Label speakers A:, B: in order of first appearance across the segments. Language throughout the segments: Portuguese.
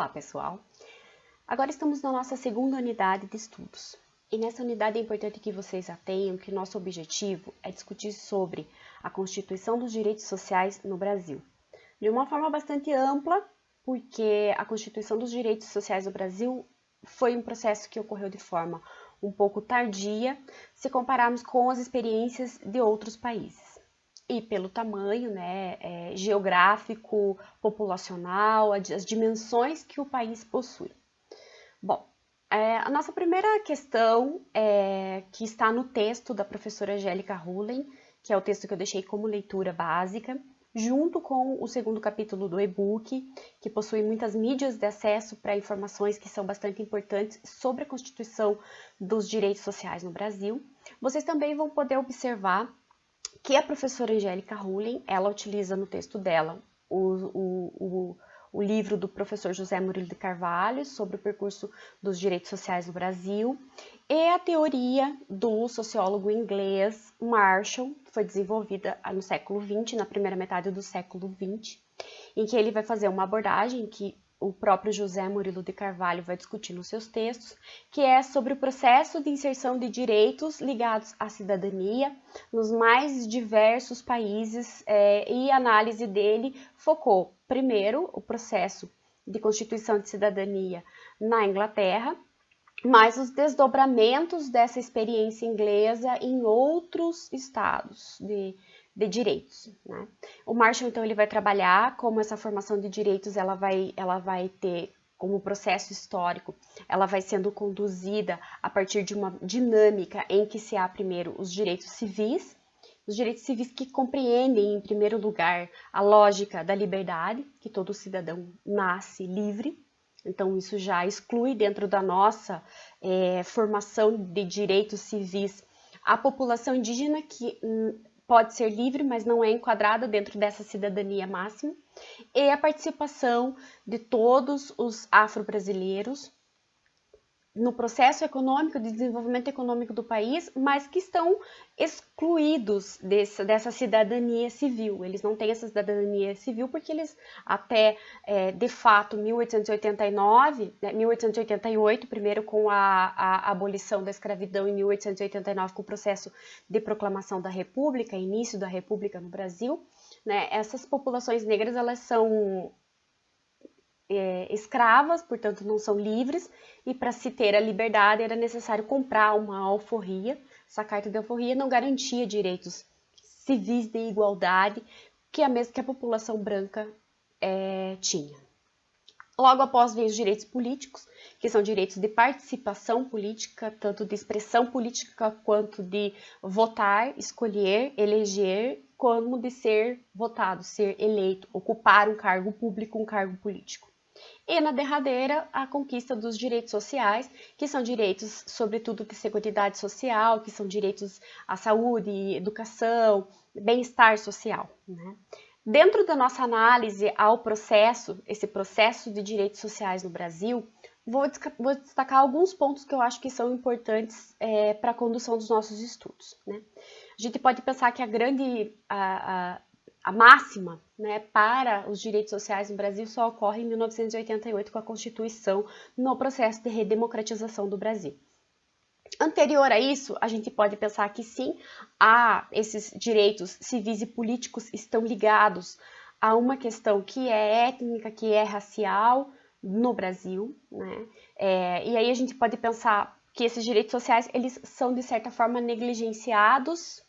A: Olá, pessoal! Agora estamos na nossa segunda unidade de estudos. E nessa unidade é importante que vocês atenham que nosso objetivo é discutir sobre a Constituição dos Direitos Sociais no Brasil. De uma forma bastante ampla, porque a Constituição dos Direitos Sociais do Brasil foi um processo que ocorreu de forma um pouco tardia, se compararmos com as experiências de outros países e pelo tamanho né, é, geográfico, populacional, as dimensões que o país possui. Bom, é, a nossa primeira questão, é, que está no texto da professora Angélica Hullen, que é o texto que eu deixei como leitura básica, junto com o segundo capítulo do e-book, que possui muitas mídias de acesso para informações que são bastante importantes sobre a Constituição dos Direitos Sociais no Brasil. Vocês também vão poder observar que a professora Angélica Rulin, ela utiliza no texto dela o, o, o, o, livro do professor José Murilo de Carvalho sobre o percurso dos direitos sociais no Brasil e a teoria do sociólogo inglês Marshall, que foi desenvolvida no século XX, na primeira metade do século XX, em que ele vai fazer uma abordagem que o próprio José Murilo de Carvalho vai discutir nos seus textos, que é sobre o processo de inserção de direitos ligados à cidadania nos mais diversos países é, e a análise dele focou, primeiro, o processo de constituição de cidadania na Inglaterra, mas os desdobramentos dessa experiência inglesa em outros estados de, de direitos. Né? O Marshall, então, ele vai trabalhar como essa formação de direitos ela vai, ela vai ter como processo histórico, ela vai sendo conduzida a partir de uma dinâmica em que se há primeiro os direitos civis, os direitos civis que compreendem, em primeiro lugar, a lógica da liberdade, que todo cidadão nasce livre, então isso já exclui dentro da nossa é, formação de direitos civis a população indígena que hum, pode ser livre, mas não é enquadrada dentro dessa cidadania máxima, e a participação de todos os afro-brasileiros no processo econômico, de desenvolvimento econômico do país, mas que estão excluídos desse, dessa cidadania civil. Eles não têm essa cidadania civil porque eles, até é, de fato 1889, né, 1888, primeiro com a, a, abolição da escravidão, em 1889 com o processo de proclamação da República, início da República no Brasil, né, essas populações negras elas são é, escravas, portanto não são livres, e para se ter a liberdade era necessário comprar uma alforria. Essa carta de alforria não garantia direitos civis de igualdade que a mesma que a população branca é, tinha. Logo após vem os direitos políticos, que são direitos de participação política, tanto de expressão política quanto de votar, escolher, eleger, como de ser votado, ser eleito, ocupar um cargo público, um cargo político. E na derradeira, a conquista dos direitos sociais, que são direitos, sobretudo, de seguridade social, que são direitos à saúde, educação, bem-estar social. Né? Dentro da nossa análise ao processo, esse processo de direitos sociais no Brasil, vou, vou destacar alguns pontos que eu acho que são importantes é, para a condução dos nossos estudos. Né? A gente pode pensar que a grande a, a, a máxima né, para os direitos sociais no Brasil só ocorre em 1988 com a Constituição no processo de redemocratização do Brasil. Anterior a isso, a gente pode pensar que sim, há esses direitos civis e políticos estão ligados a uma questão que é étnica, que é racial no Brasil, né? É, e aí a gente pode pensar que esses direitos sociais eles são de certa forma negligenciados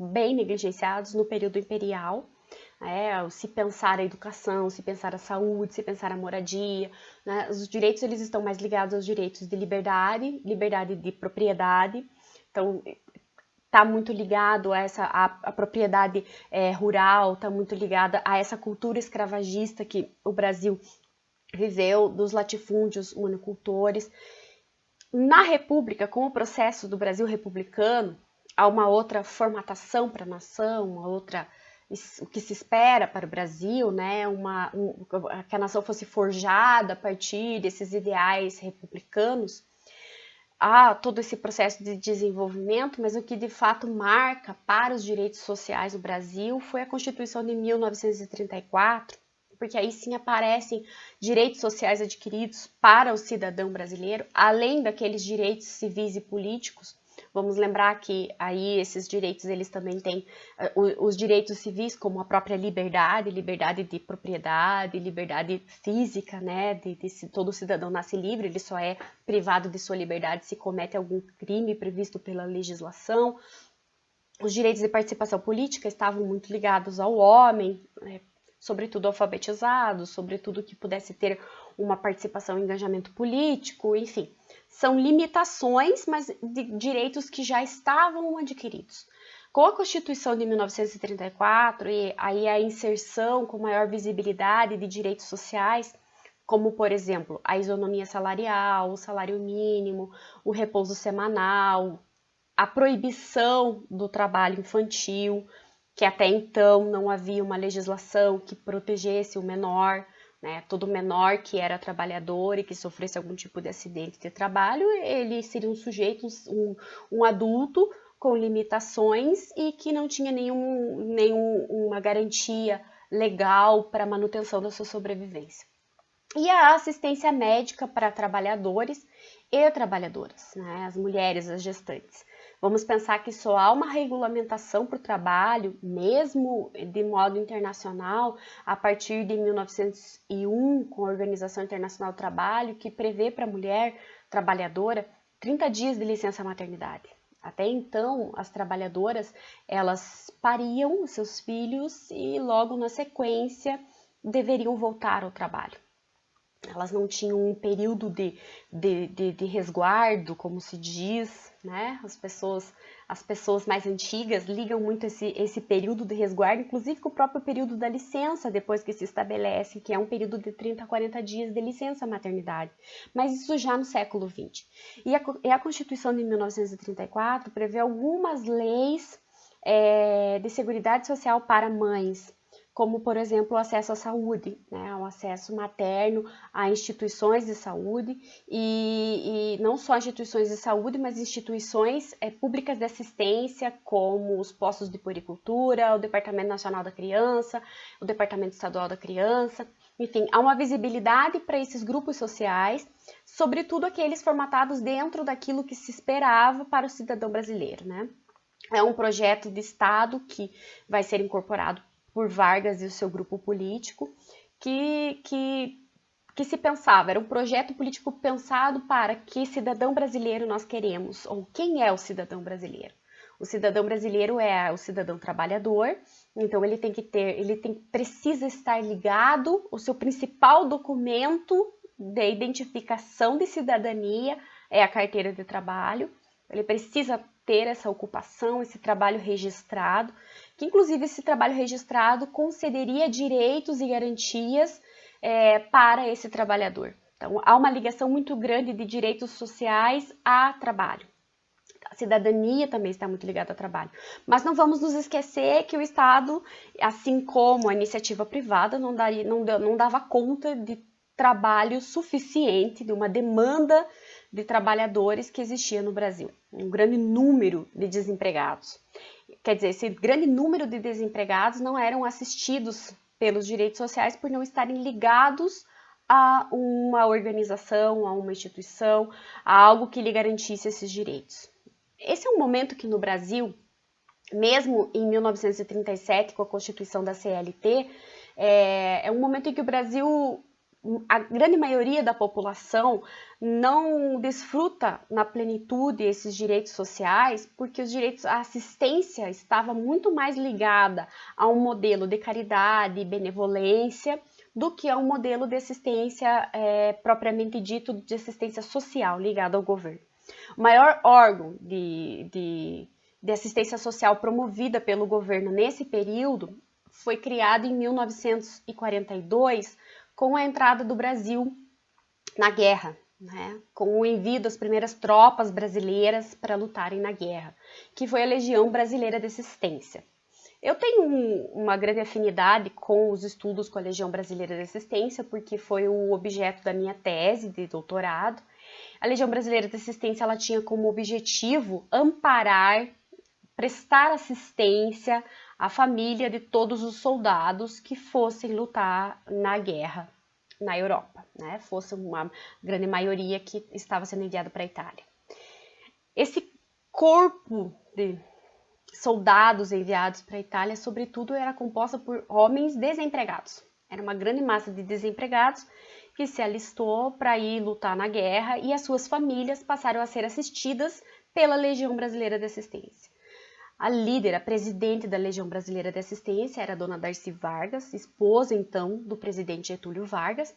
A: bem negligenciados no período imperial. É, se pensar a educação, se pensar a saúde, se pensar a moradia, né? os direitos eles estão mais ligados aos direitos de liberdade, liberdade de propriedade, então está muito ligado a essa a, a propriedade é, rural, está muito ligada a essa cultura escravagista que o Brasil viveu, dos latifúndios monocultores. Na República, com o processo do Brasil republicano, há uma outra formatação para a nação, uma outra o que se espera para o Brasil, né, uma, um, que a nação fosse forjada a partir desses ideais republicanos, há todo esse processo de desenvolvimento, mas o que de fato marca para os direitos sociais no Brasil foi a Constituição de 1934, porque aí sim aparecem direitos sociais adquiridos para o cidadão brasileiro, além daqueles direitos civis e políticos Vamos lembrar que aí esses direitos eles também têm uh, os direitos civis como a própria liberdade, liberdade de propriedade, liberdade física, né? De, de todo cidadão nasce livre, ele só é privado de sua liberdade se comete algum crime previsto pela legislação. Os direitos de participação política estavam muito ligados ao homem, né? sobretudo alfabetizados, sobretudo que pudesse ter uma participação em engajamento político, enfim são limitações, mas de direitos que já estavam adquiridos. Com a Constituição de 1934 e aí a inserção com maior visibilidade de direitos sociais, como por exemplo a isonomia salarial, o salário mínimo, o repouso semanal, a proibição do trabalho infantil, que até então não havia uma legislação que protegesse o menor, né? Todo menor que era trabalhador e que sofresse algum tipo de acidente de trabalho, ele seria um sujeito, um, um adulto com limitações e que não tinha nenhum, nenhuma garantia legal para manutenção da sua sobrevivência. E a assistência médica para trabalhadores e trabalhadoras, né? as mulheres, as gestantes. Vamos pensar que só há uma regulamentação para o trabalho, mesmo de modo internacional, a partir de 1901, com a Organização Internacional do Trabalho, que prevê para a mulher trabalhadora 30 dias de licença maternidade. Até então, as trabalhadoras, elas pariam os seus filhos e logo na sequência deveriam voltar ao trabalho elas não tinham um período de, de, de, de, resguardo, como se diz, né? As pessoas, as pessoas mais antigas ligam muito esse, esse período de resguardo, inclusive com o próprio período da licença, depois que se estabelece, que é um período de 30 a 40 dias de licença maternidade. Mas isso já no século XX. E a, e a Constituição de 1934 prevê algumas leis é, de seguridade social para mães, como por exemplo o acesso à saúde, né, o acesso materno a instituições de saúde e, e não só instituições de saúde, mas instituições é, públicas de assistência, como os postos de puricultura, o Departamento Nacional da Criança, o Departamento Estadual da Criança, enfim, há uma visibilidade para esses grupos sociais, sobretudo aqueles formatados dentro daquilo que se esperava para o cidadão brasileiro, né? É um projeto de Estado que vai ser incorporado por Vargas e o seu grupo político, que, que, que se pensava, era um projeto político pensado para que cidadão brasileiro nós queremos, ou quem é o cidadão brasileiro. O cidadão brasileiro é o cidadão trabalhador, então ele tem que ter, ele tem, precisa estar ligado, o seu principal documento de identificação de cidadania é a carteira de trabalho. Ele precisa ter essa ocupação, esse trabalho registrado que inclusive esse trabalho registrado concederia direitos e garantias é, para esse trabalhador. Então, há uma ligação muito grande de direitos sociais a trabalho. A cidadania também está muito ligada ao trabalho. Mas não vamos nos esquecer que o Estado, assim como a iniciativa privada, não, daria, não, não dava conta de trabalho suficiente, de uma demanda de trabalhadores que existia no Brasil. Um grande número de desempregados quer dizer, esse grande número de desempregados não eram assistidos pelos direitos sociais por não estarem ligados a uma organização, a uma instituição, a algo que lhe garantisse esses direitos. Esse é um momento que no Brasil, mesmo em 1937, com a constituição da CLT, é, é um momento em que o Brasil a grande maioria da população não desfruta na plenitude esses direitos sociais, porque os direitos, a assistência estava muito mais ligada a um modelo de caridade e benevolência do que a um modelo de assistência é, propriamente dito de assistência social ligado ao governo. O maior órgão de, de, de assistência social promovida pelo governo nesse período foi criado em 1942 com a entrada do Brasil na guerra, né, com o envio das primeiras tropas brasileiras para lutarem na guerra, que foi a Legião Brasileira de Assistência. Eu tenho um, uma grande afinidade com os estudos com a Legião Brasileira de Assistência, porque foi o objeto da minha tese de doutorado. A Legião Brasileira de Assistência ela tinha como objetivo amparar prestar assistência à família de todos os soldados que fossem lutar na guerra na Europa, né? Fosse uma grande maioria que estava sendo enviada para a Itália. Esse corpo de soldados enviados para a Itália, sobretudo, era composta por homens desempregados. Era uma grande massa de desempregados que se alistou para ir lutar na guerra e as suas famílias passaram a ser assistidas pela Legião Brasileira de Assistência. A líder, a presidente da Legião Brasileira de Assistência era a dona Darcy Vargas, esposa então do presidente Getúlio Vargas,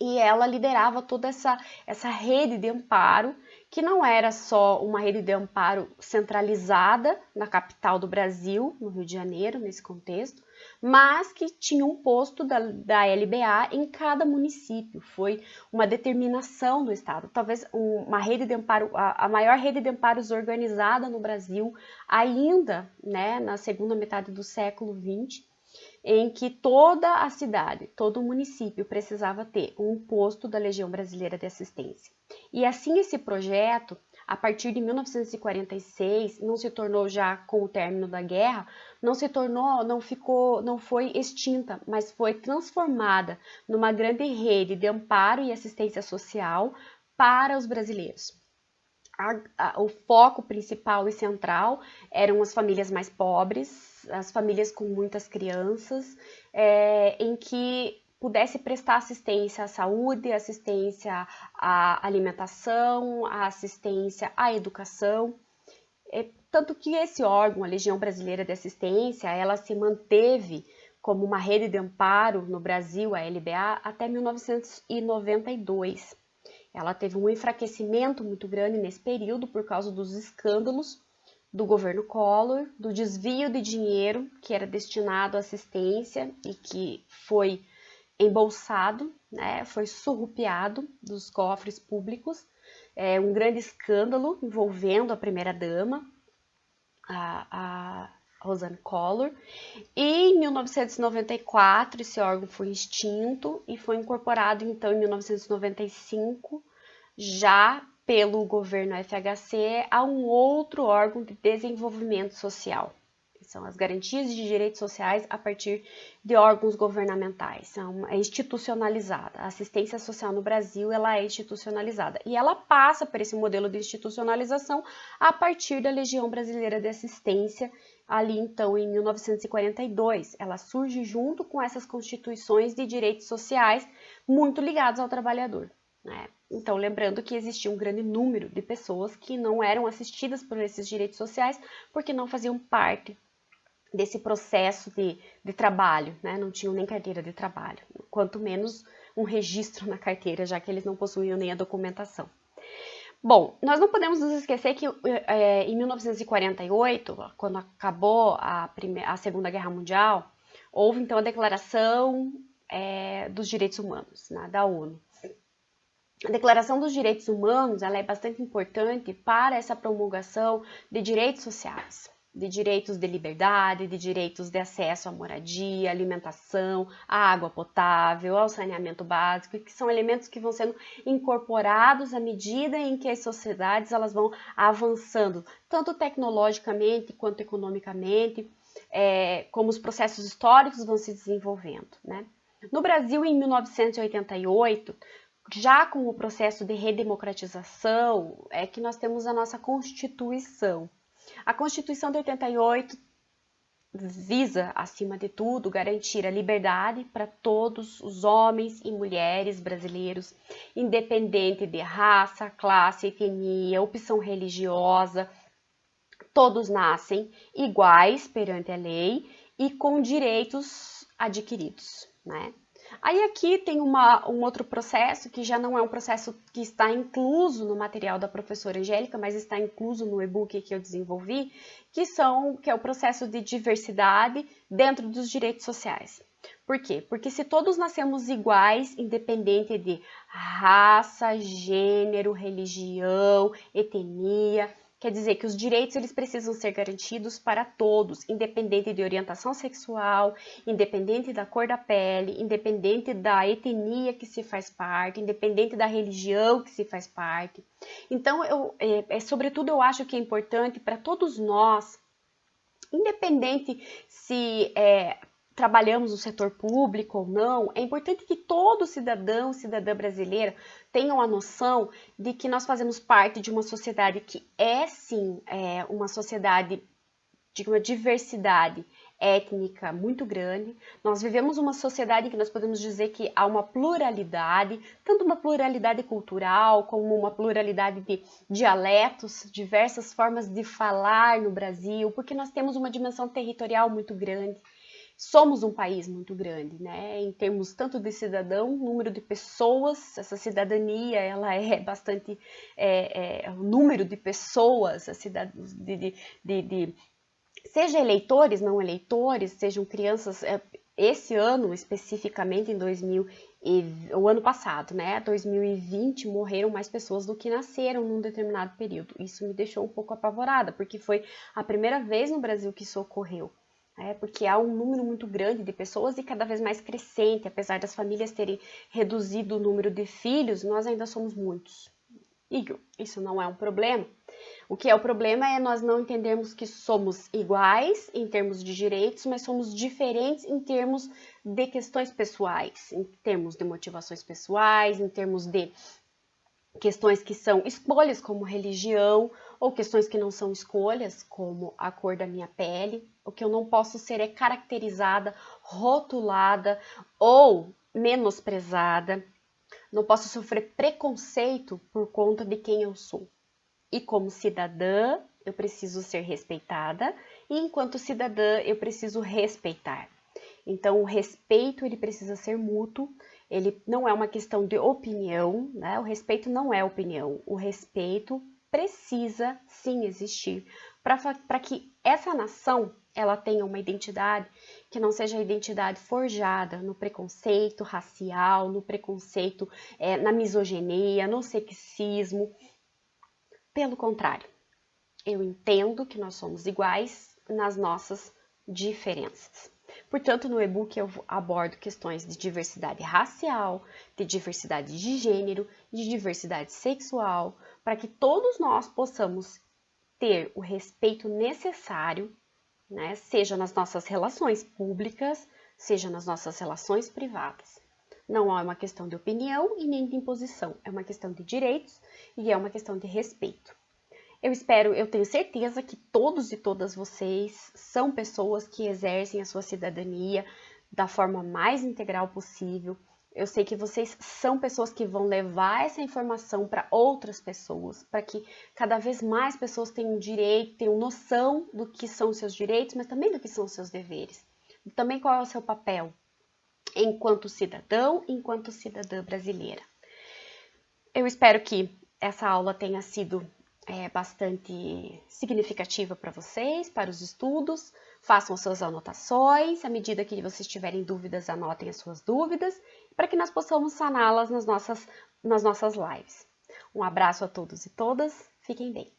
A: e ela liderava toda essa, essa rede de amparo, que não era só uma rede de amparo centralizada na capital do Brasil, no Rio de Janeiro, nesse contexto, mas que tinha um posto da, da LBA em cada município. Foi uma determinação do Estado, talvez uma rede de amparo, a, a maior rede de amparos organizada no Brasil, ainda né, na segunda metade do século XX, em que toda a cidade, todo o município precisava ter um posto da Legião Brasileira de Assistência. E assim esse projeto a partir de 1946, não se tornou já com o término da guerra, não se tornou, não ficou, não foi extinta, mas foi transformada numa grande rede de amparo e assistência social para os brasileiros. A, a, o foco principal e central eram as famílias mais pobres, as famílias com muitas crianças, é, em que pudesse prestar assistência à saúde, assistência à alimentação, assistência à educação. É, tanto que esse órgão, a Legião Brasileira de Assistência, ela se manteve como uma rede de amparo no Brasil, a LBA, até 1992. Ela teve um enfraquecimento muito grande nesse período por causa dos escândalos do governo Collor, do desvio de dinheiro que era destinado à assistência e que foi embolsado, né, foi surrupiado dos cofres públicos, é, um grande escândalo envolvendo a primeira-dama, a, a Rosanne Collor, e em 1994 esse órgão foi extinto e foi incorporado então em 1995, já pelo governo FHC, a um outro órgão de desenvolvimento social, são as garantias de direitos sociais a partir de órgãos governamentais, são, é institucionalizada. A assistência social no Brasil ela é institucionalizada e ela passa por esse modelo de institucionalização a partir da Legião Brasileira de Assistência, ali então em 1942. Ela surge junto com essas constituições de direitos sociais muito ligados ao trabalhador. Né? Então, lembrando que existia um grande número de pessoas que não eram assistidas por esses direitos sociais porque não faziam parte desse processo de, de trabalho, né? não tinham nem carteira de trabalho, quanto menos um registro na carteira, já que eles não possuíam nem a documentação. Bom, nós não podemos nos esquecer que é, em 1948, quando acabou a, primeira, a Segunda Guerra Mundial, houve então a Declaração é, dos Direitos Humanos, né, da ONU. A Declaração dos Direitos Humanos ela é bastante importante para essa promulgação de direitos sociais de direitos de liberdade, de direitos de acesso à moradia, alimentação, à água potável, ao saneamento básico, que são elementos que vão sendo incorporados à medida em que as sociedades elas vão avançando, tanto tecnologicamente quanto economicamente, é, como os processos históricos vão se desenvolvendo. Né? No Brasil, em 1988, já com o processo de redemocratização, é que nós temos a nossa Constituição. A Constituição de 88 visa, acima de tudo, garantir a liberdade para todos os homens e mulheres brasileiros, independente de raça, classe, etnia, opção religiosa. Todos nascem iguais perante a lei e com direitos adquiridos, né? Aí aqui tem uma, um outro processo que já não é um processo que está incluso no material da professora Angélica, mas está incluso no e-book que eu desenvolvi, que são que é o processo de diversidade dentro dos direitos sociais. Por quê? Porque se todos nascemos iguais, independente de raça, gênero, religião, etnia, Quer dizer que os direitos eles precisam ser garantidos para todos, independente de orientação sexual, independente da cor da pele, independente da etnia que se faz parte, independente da religião que se faz parte. Então, eu, é, é sobretudo, eu acho que é importante para todos nós, independente se é, trabalhamos no setor público ou não, é importante que todo cidadão, cidadã brasileira tenham a noção de que nós fazemos parte de uma sociedade que é sim é, uma sociedade de uma diversidade étnica muito grande. Nós vivemos uma sociedade em que nós podemos dizer que há uma pluralidade, tanto uma pluralidade cultural como uma pluralidade de dialetos, diversas formas de falar no Brasil, porque nós temos uma dimensão territorial muito grande somos um país muito grande, né? Em termos tanto de cidadão, número de pessoas, essa cidadania, ela é bastante, é, é, o número de pessoas, a cidade, de, de, de, de, seja eleitores, não eleitores, sejam crianças, é, esse ano especificamente em 2000 e, o ano passado, né, 2020, morreram mais pessoas do que nasceram num determinado período. Isso me deixou um pouco apavorada, porque foi a primeira vez no Brasil que isso ocorreu é, porque há um número muito grande de pessoas e cada vez mais crescente, apesar das famílias terem reduzido o número de filhos, nós ainda somos muitos. E isso não é um problema. O que é o problema é nós não entendermos que somos iguais em termos de direitos, mas somos diferentes em termos de questões pessoais, em termos de motivações pessoais, em termos de questões que são escolhas como religião ou questões que não são escolhas como a cor da minha pele. O que eu não posso ser é caracterizada, rotulada ou menosprezada. Não posso sofrer preconceito por conta de quem eu sou. E como cidadã, eu preciso ser respeitada e enquanto cidadã, eu preciso respeitar. Então, o respeito ele precisa ser mútuo ele não é uma questão de opinião, né? O respeito não é opinião. O respeito precisa sim existir para que essa nação ela tenha uma identidade que não seja a identidade forjada no preconceito racial, no preconceito, é, na misoginia, no sexismo. Pelo contrário, eu entendo que nós somos iguais nas nossas diferenças. Portanto, no e-book eu abordo questões de diversidade racial, de diversidade de gênero, de diversidade sexual, para que todos nós possamos ter o respeito necessário, né, seja nas nossas relações públicas, seja nas nossas relações privadas. Não é uma questão de opinião e nem de imposição, é uma questão de direitos e é uma questão de respeito. Eu espero, eu tenho certeza que todos e todas vocês são pessoas que exercem a sua cidadania da forma mais integral possível. Eu sei que vocês são pessoas que vão levar essa informação para outras pessoas, para que cada vez mais pessoas tenham direito, tenham noção do que são os seus direitos, mas também do que são os seus deveres. Também qual é o seu papel enquanto cidadão, enquanto cidadã brasileira. Eu espero que essa aula tenha sido é, bastante significativa para vocês, para os estudos. Façam suas anotações, à medida que vocês tiverem dúvidas, anotem as suas dúvidas, para que nós possamos saná-las nas nossas, nas nossas lives. Um abraço a todos e todas, fiquem bem.